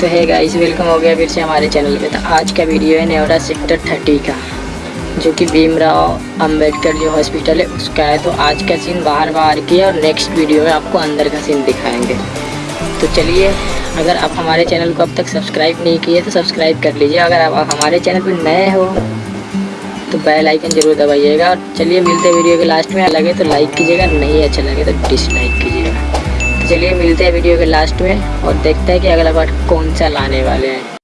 तो है guys welcome हो गया फिर से हमारे चैनल पे। तो आज का वीडियो है नेवरा सेक्टर थर्टी का, जो कि भीमराव अंबेडकर जो हॉस्पिटल है, उसका है। तो आज का सीन बाहर बाहर की है और नेक्स्ट वीडियो में आपको अंदर का सीन दिखाएँगे। तो चलिए, अगर आप हमारे चैनल को अब तक सब्सक्राइब नहीं किए तो सब्सक्राइब कर लीजिए। अगर आप हमारे चैनल पर नए हो तो बेल आइकन ज़रूर दबाइएगा। और चलिए, मिलते वीडियो के लास्ट में। लगे तो लाइक कीजिएगा, नहीं अच्छा लगे तो डिसलाइक कीजिएगा। चलिए मिलते हैं वीडियो के लास्ट में और देखते हैं कि अगला पार्ट कौन सा लाने वाले हैं।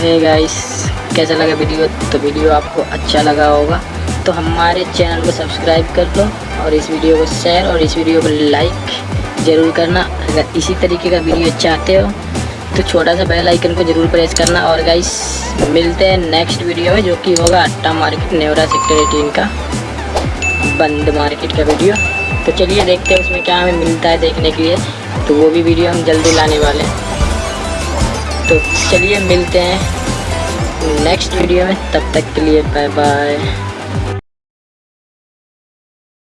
है गाइस कैसा लगा वीडियो तो वीडियो आपको अच्छा लगा होगा. तो हमारे चैनल को सब्सक्राइब कर लो और इस वीडियो को शेयर और इस वीडियो को लाइक ज़रूर करना. अगर इसी तरीके का वीडियो चाहते हो तो छोटा सा बेल आइकन को ज़रूर प्रेस करना. और गाइस मिलते हैं नेक्स्ट वीडियो में, जो कि होगा Atta market Neora sector eighteen का बंद मार्केट का वीडियो तो चलिए देखते हैं उसमें क्या हमें मिलता है देखने के लिए. तो वो भी वीडियो हम जल्दी लाने वाले हैं. तो चलिए मिलते हैं नेक्स्ट वीडियो में तब तक के लिए बाय बाय